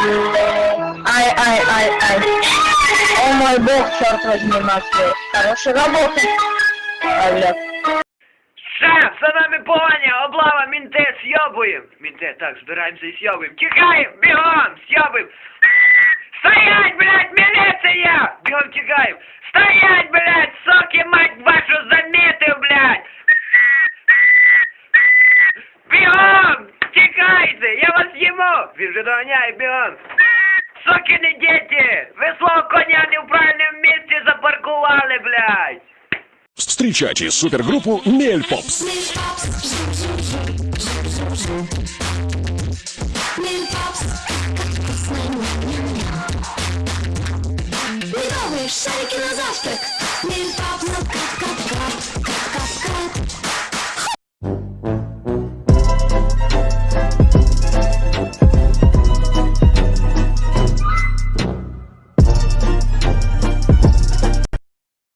Ай, ай, ай, ай. О мой бог, черт возьми, Матвей. Хорошая работа. Ай, блядь. Шеф, за нами погоня, облава, мінти, сьобуємо. Мінти, так, збираємося і сьобуємо. Тікаємо, бігом, сьобуємо. Стоять, блядь, міліція! Бігом тікаємо. Стоять, блядь, соки, мать Слышите? Я вас ему! Вижидоня и Бион! Сукины дети! Вы слово коня не в правильном месте запаркували, блядь! Встречайте супергруппу Мельпопс! Медовые шарики на завтрак! Мельпопс!